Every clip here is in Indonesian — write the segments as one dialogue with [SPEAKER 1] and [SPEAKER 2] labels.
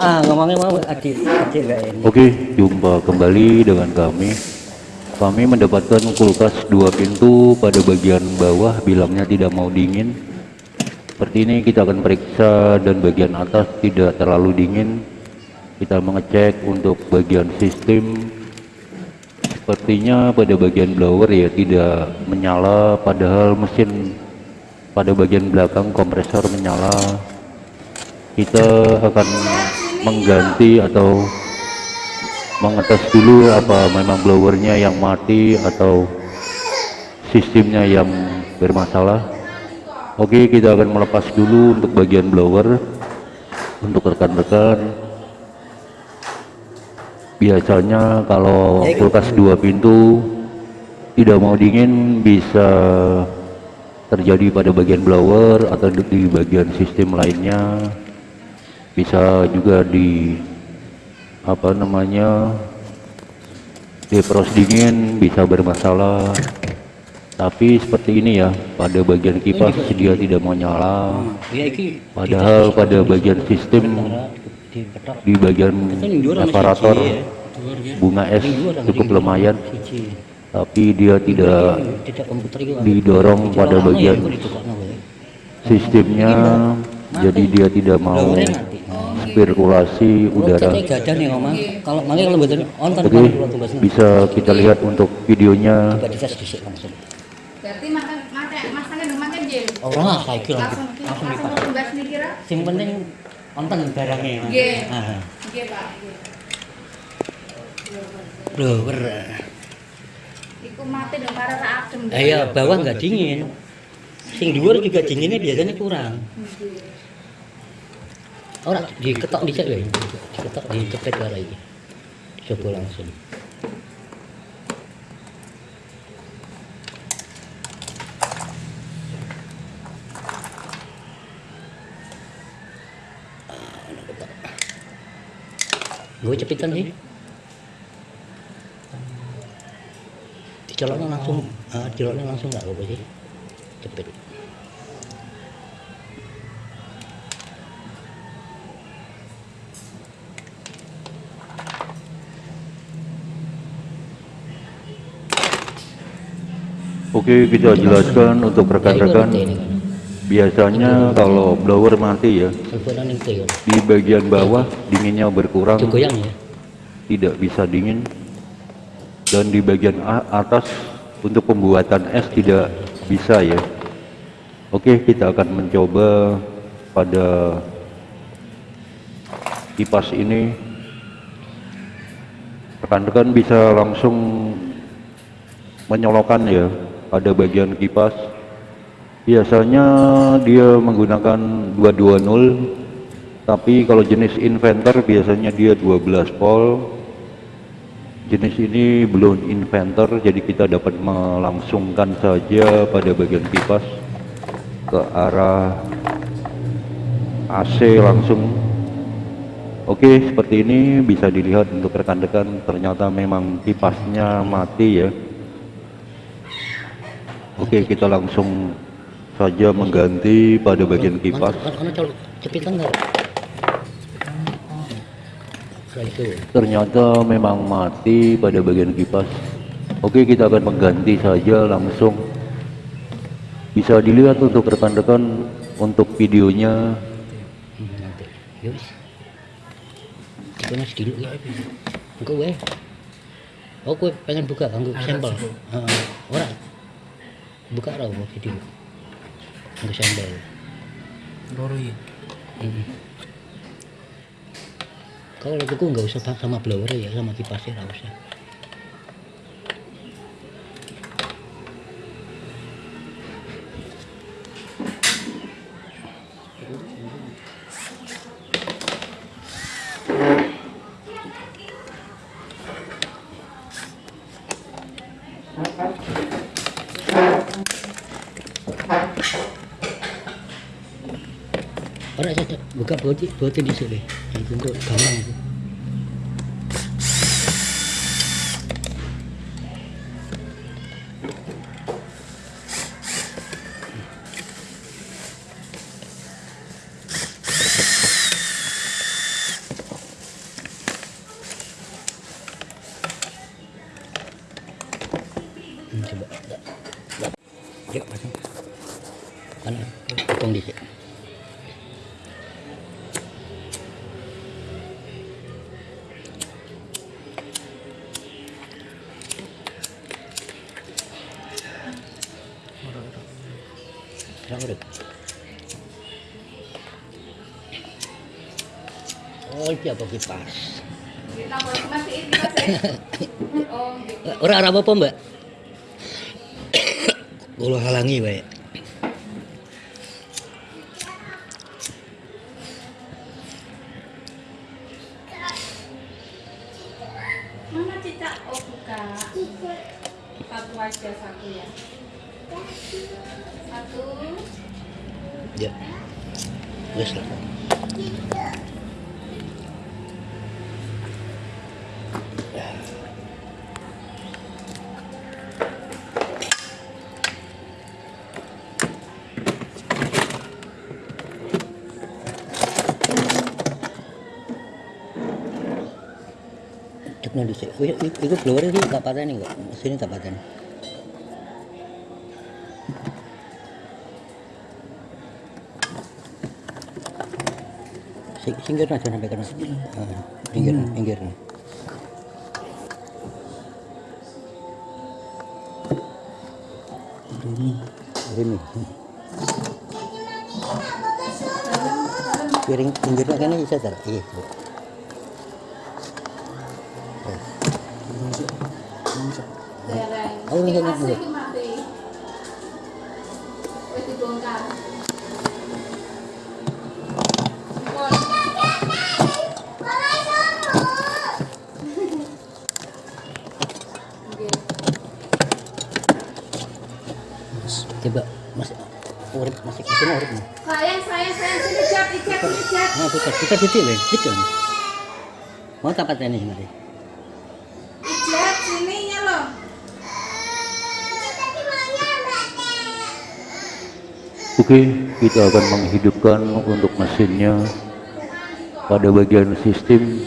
[SPEAKER 1] ah,
[SPEAKER 2] Oke, jumpa kembali dengan kami. Kami mendapatkan kulkas dua pintu pada bagian bawah bilangnya tidak mau dingin. Seperti ini kita akan periksa dan bagian atas tidak terlalu dingin. Kita mengecek untuk bagian sistem. Sepertinya pada bagian blower ya tidak menyala padahal mesin pada bagian belakang kompresor menyala. Kita akan mengganti atau mengetes dulu apa memang blowernya yang mati atau sistemnya yang bermasalah. Oke kita akan melepas dulu untuk bagian blower untuk rekan-rekan. Biasanya kalau kulkas dua pintu tidak mau dingin bisa terjadi pada bagian blower atau di bagian sistem lainnya bisa juga di apa namanya defrost dingin bisa bermasalah. Tapi seperti ini ya pada bagian kipas dia tidak mau nyala.
[SPEAKER 1] Ya iki
[SPEAKER 2] padahal pada bagian sistem di bagian separator bunga es cukup lumayan. Tapi dia tidak didorong pada bagian
[SPEAKER 1] ditokno wae
[SPEAKER 2] sistemnya. Jadi dia tidak mau sirkulasi udara
[SPEAKER 1] kalau kalau onten
[SPEAKER 2] Oke,
[SPEAKER 1] tumbas
[SPEAKER 2] bisa kita lihat untuk videonya.
[SPEAKER 1] coba dites dhisik langsung
[SPEAKER 3] Berarti makan makan masakan dong makan Jim.
[SPEAKER 1] ora lah saiki langsung
[SPEAKER 3] Langsung
[SPEAKER 1] langsung
[SPEAKER 3] langsung
[SPEAKER 1] lipat
[SPEAKER 3] tugas nih kira.
[SPEAKER 1] sing penting onten barangnya Mas.
[SPEAKER 3] Nggih.
[SPEAKER 1] Ah,
[SPEAKER 3] Oke Pak.
[SPEAKER 1] blower
[SPEAKER 3] Iku mati dong para rak adem.
[SPEAKER 1] Iya bawah nggak dingin sing dhuwur juga dinginnya biasanya kurang ora diketok dicek lho diketok dicepet wae iki coba langsung. Gue cepitan sih. Dicoloknya langsung ah, dicoloknya langsung nggak apa sih. Cepet
[SPEAKER 2] Oke, kita jelaskan untuk rekan-rekan. Biasanya kalau blower mati ya, di bagian bawah dinginnya berkurang, tidak bisa dingin. Dan di bagian atas untuk pembuatan es tidak bisa ya. Oke, kita akan mencoba pada kipas ini. Rekan-rekan bisa langsung menyolokan ya pada bagian kipas. Biasanya dia menggunakan 220 tapi kalau jenis inventor biasanya dia 12 volt. Jenis ini belum inventor jadi kita dapat melangsungkan saja pada bagian kipas. Ke arah AC langsung. Oke seperti ini bisa dilihat untuk rekan-rekan. Ternyata memang kipasnya mati ya Oke, kita langsung saja mengganti pada bagian kipas. Ternyata memang mati pada bagian kipas. Oke, kita akan mengganti saja langsung. Bisa dilihat untuk rekan-rekan untuk videonya.
[SPEAKER 1] Nanti. Ya ya. Wae. Oh, kowe pengen buka kanggo sampel. Heeh. Ora. Buka ra mau video. Kanggo sampel.
[SPEAKER 4] loro ya
[SPEAKER 1] Hmm. Kalau tuku nggak usah sama blower ya, sama kipasnya nggak usah. Ora saya buka boti boti di sini. Itu gampang itu. Serang urip. Oh, iki apa kipas? Ora ora apa-apa, Mbak. Kula halangi wae.
[SPEAKER 3] Mana cicak? Oh, buka. Satu aja satu ya. Satu.
[SPEAKER 1] Ya. Wes lah. Cekno dhisik. Kuwi iku blower iki tak pateni kok. Sini tak pateni. Sing singgir aja sampai. Heeh. Pinggir, pinggir.
[SPEAKER 4] Ini.
[SPEAKER 1] Ini. Piring pinggirnya kan bisa tar. Iya. Oh, ini kan
[SPEAKER 3] sini
[SPEAKER 1] putar, putar titik, Bang. Titik. Bang. Mau tak pateni nanti.
[SPEAKER 3] Ijat, sininya loh.
[SPEAKER 2] Oke, kita akan menghidupkan untuk mesinnya pada bagian sistem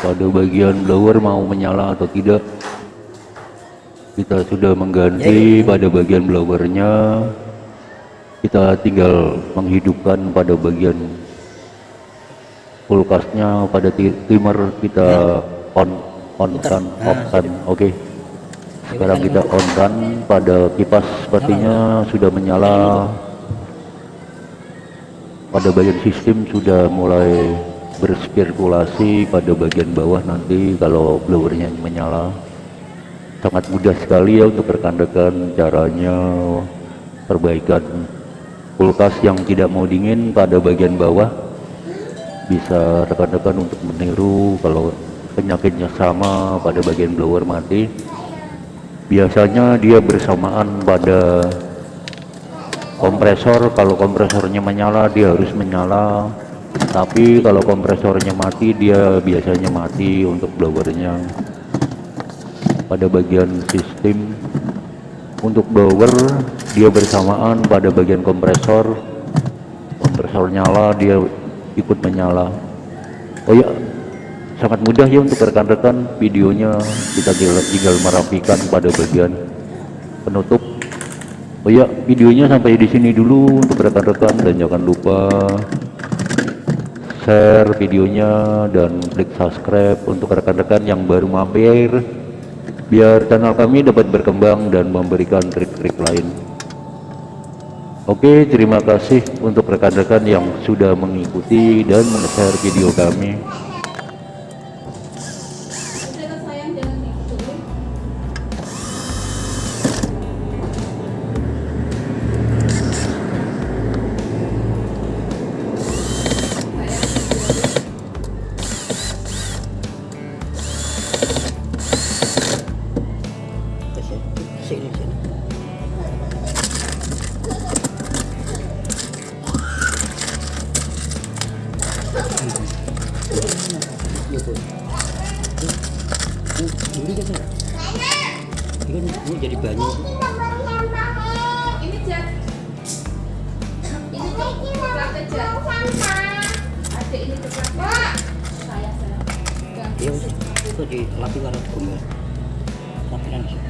[SPEAKER 2] pada bagian blower mau menyala atau tidak kita sudah mengganti pada bagian blowernya kita tinggal menghidupkan pada bagian kulkasnya pada ti- timer kita on on kan off kan oke? Sekarang kita on kan pada kipas sepertinya sudah menyala. Pada bagian sistem sudah mulai bersirkulasi pada bagian bawah nanti kalau blowernya menyala. Sangat mudah sekali ya untuk rekan-rekan caranya perbaikan kulkas yang tidak mau dingin pada bagian bawah. Bisa rekan-rekan untuk meniru kalau penyakitnya sama pada bagian blower mati. Biasanya dia bersamaan pada kompresor. Kalau kompresornya menyala dia harus menyala. Tapi kalau kompresornya mati dia biasanya mati untuk blowernya. Pada bagian sistem untuk blower dia bersamaan pada bagian kompresor. Kompresor nyala dia ikut menyala. Oh ya sangat mudah ya untuk rekan-rekan. Videonya kita tinggal, merapikan pada bagian penutup. Oh ya videonya sampai di sini dulu untuk rekan-rekan. Dan jangan lupa share videonya dan klik subscribe untuk rekan-rekan yang baru mampir biar channel kami dapat berkembang dan memberikan trik-trik lain Oke, terima kasih untuk rekan-rekan yang sudah mengikuti dan men-share video kami.
[SPEAKER 1] Di lapi karo gumba. Sampeyan sih.
[SPEAKER 3] Ada ini coklat